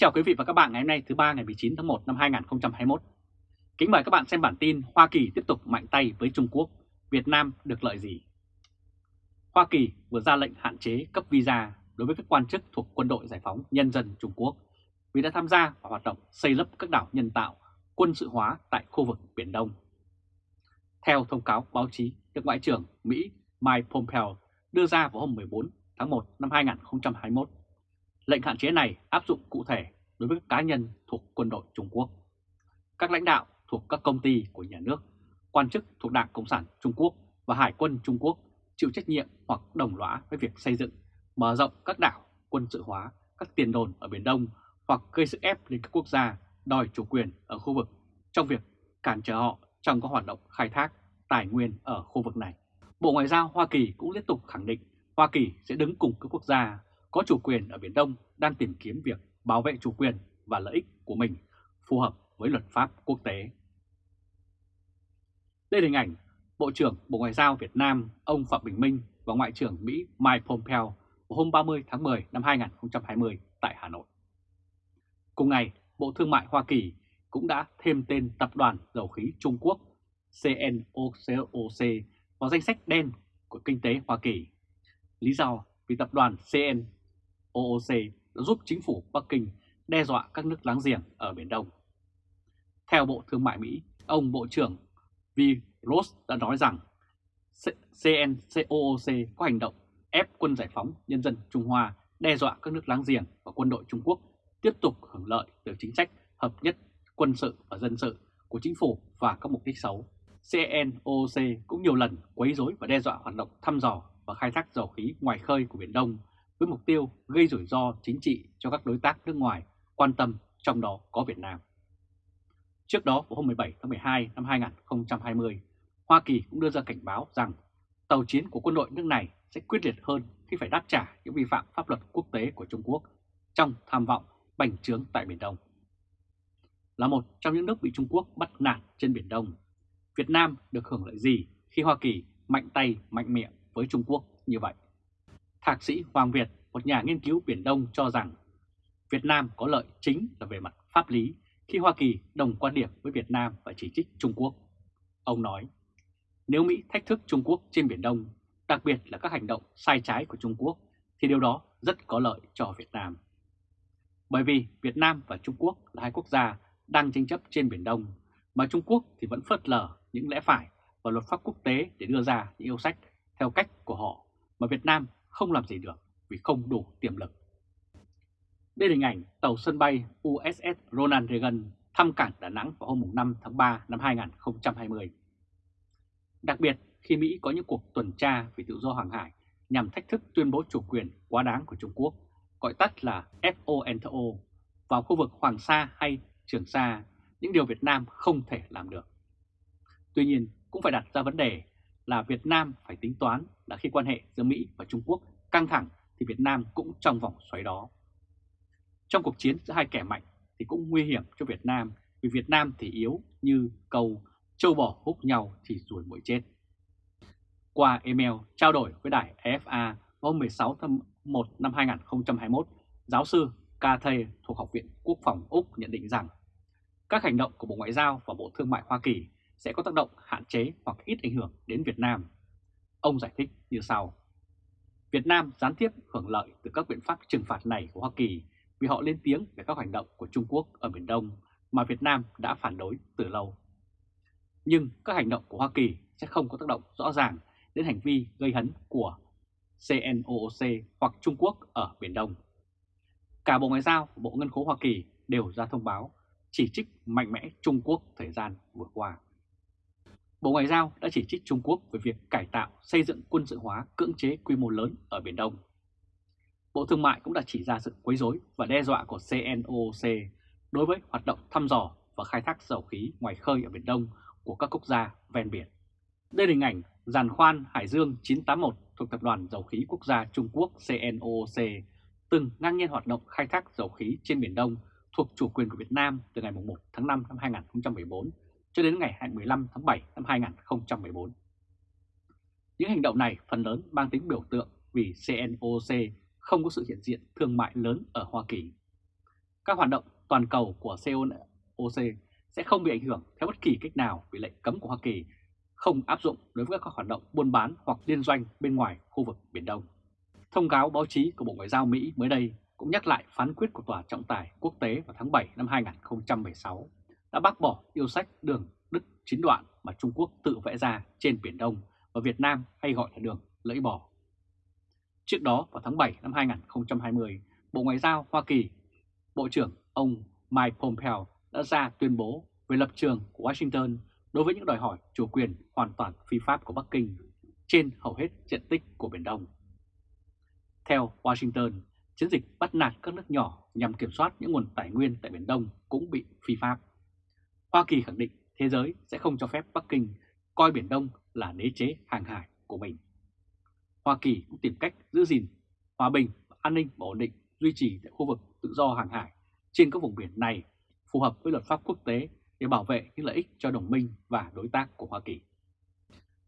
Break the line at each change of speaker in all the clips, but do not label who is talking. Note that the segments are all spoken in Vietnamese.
chào quý vị và các bạn ngày hôm nay thứ ba ngày 19 tháng 1 năm 2021. Kính mời các bạn xem bản tin Hoa Kỳ tiếp tục mạnh tay với Trung Quốc, Việt Nam được lợi gì? Hoa Kỳ vừa ra lệnh hạn chế cấp visa đối với các quan chức thuộc Quân đội Giải phóng Nhân dân Trung Quốc vì đã tham gia vào hoạt động xây lấp các đảo nhân tạo, quân sự hóa tại khu vực Biển Đông. Theo thông cáo báo chí được Ngoại trưởng Mỹ Mike Pompeo đưa ra vào hôm 14 tháng 1 năm 2021, lệnh hạn chế này áp dụng cụ thể đối với các cá nhân thuộc quân đội Trung Quốc, các lãnh đạo thuộc các công ty của nhà nước, quan chức thuộc Đảng Cộng sản Trung Quốc và Hải quân Trung Quốc chịu trách nhiệm hoặc đồng lõa với việc xây dựng, mở rộng các đảo, quân sự hóa, các tiền đồn ở Biển Đông hoặc gây sức ép lên các quốc gia đòi chủ quyền ở khu vực trong việc cản trở họ trong các hoạt động khai thác tài nguyên ở khu vực này. Bộ Ngoại giao Hoa Kỳ cũng liên tục khẳng định Hoa Kỳ sẽ đứng cùng các quốc gia có chủ quyền ở Biển Đông đang tìm kiếm việc bảo vệ chủ quyền và lợi ích của mình phù hợp với luật pháp quốc tế. Đây là hình ảnh Bộ trưởng Bộ Ngoại giao Việt Nam ông Phạm Bình Minh và Ngoại trưởng Mỹ Mike Pompeo vào hôm 30 tháng 10 năm 2020 tại Hà Nội. Cùng ngày, Bộ Thương mại Hoa Kỳ cũng đã thêm tên Tập đoàn Dầu khí Trung Quốc CNOOC vào danh sách đen của kinh tế Hoa Kỳ. Lý do vì tập đoàn CNOOC giúp chính phủ Bắc Kinh đe dọa các nước láng giềng ở Biển Đông. Theo Bộ Thương mại Mỹ, ông Bộ trưởng V. Ross đã nói rằng CNCOOC có hành động ép quân giải phóng nhân dân Trung Hoa đe dọa các nước láng giềng và quân đội Trung Quốc tiếp tục hưởng lợi từ chính sách hợp nhất quân sự và dân sự của chính phủ và các mục đích xấu. CNOOC cũng nhiều lần quấy rối và đe dọa hoạt động thăm dò và khai thác dầu khí ngoài khơi của Biển Đông với mục tiêu gây rủi ro chính trị cho các đối tác nước ngoài quan tâm, trong đó có Việt Nam. Trước đó vào hôm 17 tháng 12 năm 2020, Hoa Kỳ cũng đưa ra cảnh báo rằng tàu chiến của quân đội nước này sẽ quyết liệt hơn khi phải đáp trả những vi phạm pháp luật quốc tế của Trung Quốc trong tham vọng bành trướng tại Biển Đông. Là một trong những nước bị Trung Quốc bắt nạt trên Biển Đông, Việt Nam được hưởng lợi gì khi Hoa Kỳ mạnh tay mạnh miệng với Trung Quốc như vậy? Thạc sĩ Hoàng Việt, một nhà nghiên cứu Biển Đông cho rằng Việt Nam có lợi chính là về mặt pháp lý khi Hoa Kỳ đồng quan điểm với Việt Nam và chỉ trích Trung Quốc. Ông nói, nếu Mỹ thách thức Trung Quốc trên Biển Đông, đặc biệt là các hành động sai trái của Trung Quốc, thì điều đó rất có lợi cho Việt Nam. Bởi vì Việt Nam và Trung Quốc là hai quốc gia đang tranh chấp trên Biển Đông, mà Trung Quốc thì vẫn phớt lờ những lẽ phải và luật pháp quốc tế để đưa ra những yêu sách theo cách của họ mà Việt Nam không làm gì được vì không đủ tiềm lực. Đây là hình ảnh tàu sân bay USS Ronald Reagan thăm cảng Đà Nẵng vào hôm 5 tháng 3 năm 2020. Đặc biệt khi Mỹ có những cuộc tuần tra về tự do hàng hải nhằm thách thức tuyên bố chủ quyền quá đáng của Trung Quốc, gọi tắt là FONTO, vào khu vực Hoàng Sa hay Trường Sa, những điều Việt Nam không thể làm được. Tuy nhiên, cũng phải đặt ra vấn đề là Việt Nam phải tính toán là khi quan hệ giữa Mỹ và Trung Quốc căng thẳng thì Việt Nam cũng trong vòng xoáy đó. Trong cuộc chiến giữa hai kẻ mạnh thì cũng nguy hiểm cho Việt Nam vì Việt Nam thì yếu như cầu châu bò hút nhau thì rủi mũi chết. Qua email trao đổi với đài FA hôm 16 tháng 1 năm 2021, giáo sư Cathay thuộc Học viện Quốc phòng Úc nhận định rằng các hành động của Bộ Ngoại giao và Bộ Thương mại Hoa Kỳ sẽ có tác động hạn chế hoặc ít ảnh hưởng đến Việt Nam. Ông giải thích như sau. Việt Nam gián tiếp hưởng lợi từ các biện pháp trừng phạt này của Hoa Kỳ vì họ lên tiếng về các hành động của Trung Quốc ở Biển Đông mà Việt Nam đã phản đối từ lâu. Nhưng các hành động của Hoa Kỳ sẽ không có tác động rõ ràng đến hành vi gây hấn của CNOOC hoặc Trung Quốc ở Biển Đông. Cả Bộ Ngoại giao và Bộ Ngân khố Hoa Kỳ đều ra thông báo chỉ trích mạnh mẽ Trung Quốc thời gian vừa qua. Bộ Ngoại giao đã chỉ trích Trung Quốc về việc cải tạo, xây dựng quân sự hóa cưỡng chế quy mô lớn ở Biển Đông. Bộ Thương mại cũng đã chỉ ra sự quấy rối và đe dọa của CNOOC đối với hoạt động thăm dò và khai thác dầu khí ngoài khơi ở Biển Đông của các quốc gia ven biển. Đây là hình ảnh giàn khoan Hải Dương 981 thuộc Tập đoàn Dầu khí Quốc gia Trung Quốc CNOOC từng ngang nhiên hoạt động khai thác dầu khí trên Biển Đông thuộc chủ quyền của Việt Nam từ ngày 1 tháng 5 năm 2014 cho đến ngày 15 tháng 7 năm 2014. Những hành động này phần lớn mang tính biểu tượng vì CNOC không có sự hiện diện thương mại lớn ở Hoa Kỳ. các hoạt động toàn cầu của CNOC sẽ không bị ảnh hưởng theo bất kỳ cách nào vì lệnh cấm của Hoa Kỳ, không áp dụng đối với các hoạt động buôn bán hoặc liên doanh bên ngoài khu vực Biển Đông. Thông cáo báo chí của Bộ Ngoại giao Mỹ mới đây cũng nhắc lại phán quyết của Tòa trọng tài quốc tế vào tháng 7 năm 2016 đã bác bỏ yêu sách đường Đức chín đoạn mà Trung Quốc tự vẽ ra trên Biển Đông và Việt Nam hay gọi là đường lưỡi bò. Trước đó vào tháng 7 năm 2020, Bộ Ngoại giao Hoa Kỳ, Bộ trưởng ông Mike Pompeo đã ra tuyên bố về lập trường của Washington đối với những đòi hỏi chủ quyền hoàn toàn phi pháp của Bắc Kinh trên hầu hết diện tích của Biển Đông. Theo Washington, chiến dịch bắt nạt các nước nhỏ nhằm kiểm soát những nguồn tài nguyên tại Biển Đông cũng bị phi pháp. Hoa Kỳ khẳng định thế giới sẽ không cho phép Bắc Kinh coi Biển Đông là đế chế hàng hải của mình. Hoa Kỳ cũng tìm cách giữ gìn hòa bình, an ninh và ổn định duy trì tại khu vực tự do hàng hải trên các vùng biển này phù hợp với luật pháp quốc tế để bảo vệ những lợi ích cho đồng minh và đối tác của Hoa Kỳ.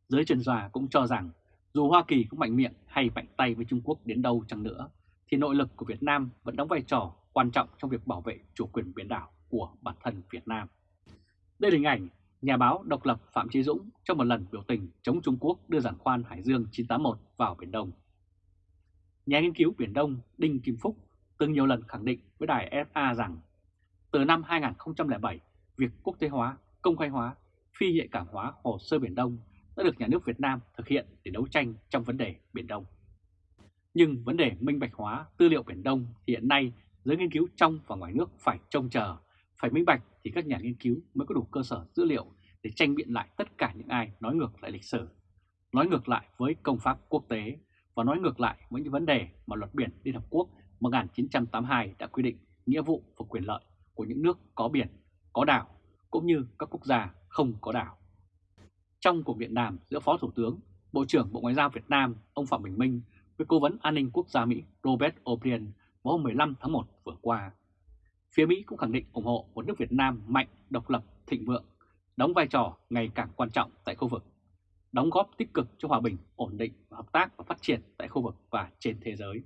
Giới chuyên gia cũng cho rằng dù Hoa Kỳ cũng mạnh miệng hay mạnh tay với Trung Quốc đến đâu chăng nữa, thì nội lực của Việt Nam vẫn đóng vai trò quan trọng trong việc bảo vệ chủ quyền biển đảo của bản thân Việt Nam. Đây là hình ảnh nhà báo độc lập Phạm Chí Dũng trong một lần biểu tình chống Trung Quốc đưa giàn khoan Hải Dương 981 vào Biển Đông. Nhà nghiên cứu Biển Đông Đinh Kim Phúc từng nhiều lần khẳng định với đài FA rằng từ năm 2007, việc quốc tế hóa, công khai hóa, phi hiện cảm hóa hồ sơ Biển Đông đã được nhà nước Việt Nam thực hiện để đấu tranh trong vấn đề Biển Đông. Nhưng vấn đề minh bạch hóa tư liệu Biển Đông thì hiện nay giới nghiên cứu trong và ngoài nước phải trông chờ, phải minh bạch thì các nhà nghiên cứu mới có đủ cơ sở dữ liệu để tranh biện lại tất cả những ai nói ngược lại lịch sử, nói ngược lại với công pháp quốc tế và nói ngược lại với những vấn đề mà luật biển Liên Hợp Quốc 1982 đã quy định nghĩa vụ và quyền lợi của những nước có biển, có đảo, cũng như các quốc gia không có đảo. Trong cuộc điện đàm giữa Phó Thủ tướng, Bộ trưởng Bộ Ngoại giao Việt Nam ông Phạm Bình Minh với Cố vấn An ninh Quốc gia Mỹ Robert O'Brien vào hôm 15 tháng 1 vừa qua, phía Mỹ cũng khẳng định ủng hộ một nước Việt Nam mạnh, độc lập, thịnh vượng, đóng vai trò ngày càng quan trọng tại khu vực, đóng góp tích cực cho hòa bình, ổn định, và hợp tác và phát triển tại khu vực và trên thế giới.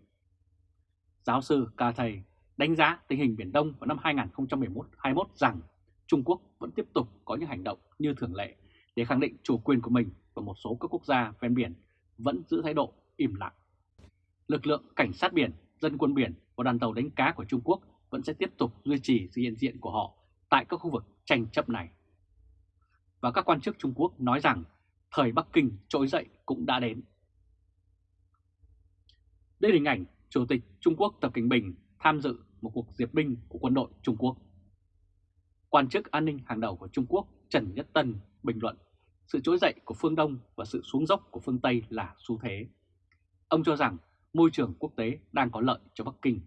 Giáo sư Ca Thầy đánh giá tình hình Biển Đông vào năm 2011-21 rằng Trung Quốc vẫn tiếp tục có những hành động như thường lệ để khẳng định chủ quyền của mình và một số các quốc gia ven biển vẫn giữ thái độ im lặng. Lực lượng cảnh sát biển, dân quân biển và đoàn tàu đánh cá của Trung Quốc vẫn sẽ tiếp tục duy trì sự hiện diện của họ tại các khu vực tranh chấp này. Và các quan chức Trung Quốc nói rằng thời Bắc Kinh trỗi dậy cũng đã đến. Đây là hình ảnh Chủ tịch Trung Quốc Tập Cảnh Bình tham dự một cuộc diệt binh của quân đội Trung Quốc. Quan chức an ninh hàng đầu của Trung Quốc Trần Nhất Tân bình luận, sự trỗi dậy của phương Đông và sự xuống dốc của phương Tây là xu thế. Ông cho rằng môi trường quốc tế đang có lợi cho Bắc Kinh.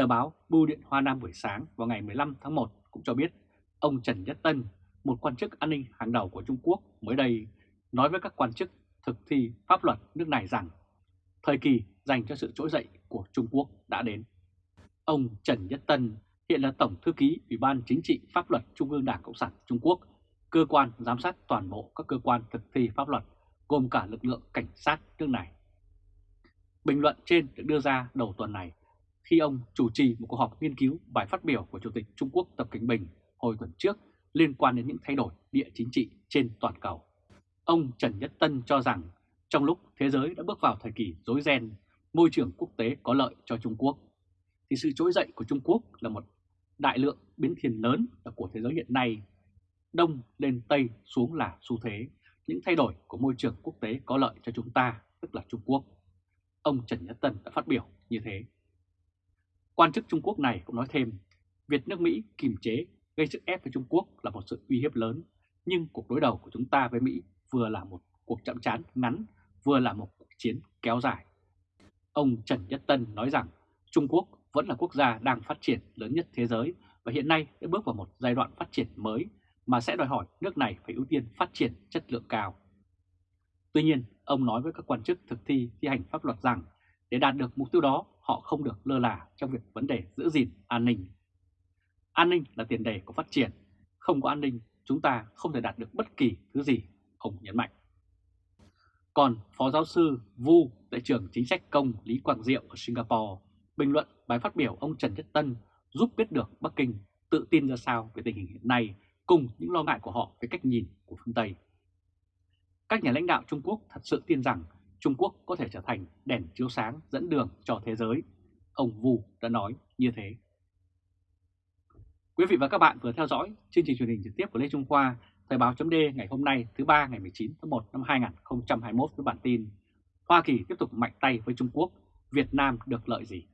Tờ báo Bưu điện Hoa Nam buổi sáng vào ngày 15 tháng 1 cũng cho biết ông Trần Nhất Tân, một quan chức an ninh hàng đầu của Trung Quốc mới đây, nói với các quan chức thực thi pháp luật nước này rằng thời kỳ dành cho sự trỗi dậy của Trung Quốc đã đến. Ông Trần Nhất Tân hiện là Tổng Thư ký Ủy ban Chính trị Pháp luật Trung ương Đảng Cộng sản Trung Quốc, cơ quan giám sát toàn bộ các cơ quan thực thi pháp luật, gồm cả lực lượng cảnh sát nước này. Bình luận trên được đưa ra đầu tuần này khi ông chủ trì một cuộc họp nghiên cứu bài phát biểu của Chủ tịch Trung Quốc Tập Cảnh Bình hồi tuần trước liên quan đến những thay đổi địa chính trị trên toàn cầu. Ông Trần Nhất Tân cho rằng trong lúc thế giới đã bước vào thời kỳ rối ren, môi trường quốc tế có lợi cho Trung Quốc, thì sự trỗi dậy của Trung Quốc là một đại lượng biến thiên lớn của thế giới hiện nay. Đông lên Tây xuống là xu thế, những thay đổi của môi trường quốc tế có lợi cho chúng ta, tức là Trung Quốc. Ông Trần Nhất Tân đã phát biểu như thế. Quan chức Trung Quốc này cũng nói thêm, việc nước Mỹ kìm chế gây sức ép với Trung Quốc là một sự uy hiếp lớn, nhưng cuộc đối đầu của chúng ta với Mỹ vừa là một cuộc chậm chán ngắn, vừa là một cuộc chiến kéo dài. Ông Trần Nhất Tân nói rằng Trung Quốc vẫn là quốc gia đang phát triển lớn nhất thế giới và hiện nay đã bước vào một giai đoạn phát triển mới mà sẽ đòi hỏi nước này phải ưu tiên phát triển chất lượng cao. Tuy nhiên, ông nói với các quan chức thực thi thi hành pháp luật rằng để đạt được mục tiêu đó, họ không được lơ là trong việc vấn đề giữ gìn an ninh. An ninh là tiền đề của phát triển, không có an ninh chúng ta không thể đạt được bất kỳ thứ gì, ông nhấn mạnh. Còn Phó Giáo sư Vu tại trường chính sách công Lý Quang Diệu ở Singapore bình luận bài phát biểu ông Trần Nhất Tân giúp biết được Bắc Kinh tự tin ra sao về tình hình hiện nay cùng những lo ngại của họ về cách nhìn của phương Tây. Các nhà lãnh đạo Trung Quốc thật sự tin rằng Trung Quốc có thể trở thành đèn chiếu sáng dẫn đường cho thế giới. Ông Vu đã nói như thế. Quý vị và các bạn vừa theo dõi chương trình truyền hình trực tiếp của Lê Trung Khoa, Thời báo chấm ngày hôm nay thứ ba ngày 19 tháng 1 năm 2021 với bản tin Hoa Kỳ tiếp tục mạnh tay với Trung Quốc, Việt Nam được lợi gì?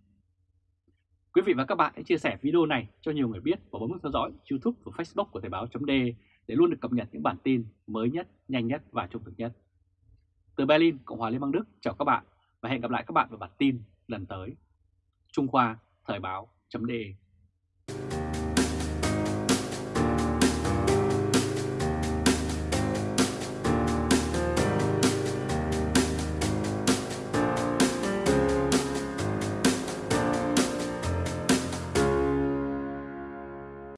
Quý vị và các bạn hãy chia sẻ video này cho nhiều người biết và bấm nút theo dõi YouTube và Facebook của Thời báo chấm để luôn được cập nhật những bản tin mới nhất, nhanh nhất và trung thực nhất. Từ Berlin, Cộng hòa Liên bang Đức, chào các bạn và hẹn gặp lại các bạn vào bản tin lần tới. Trung Khoa, Thời báo chấm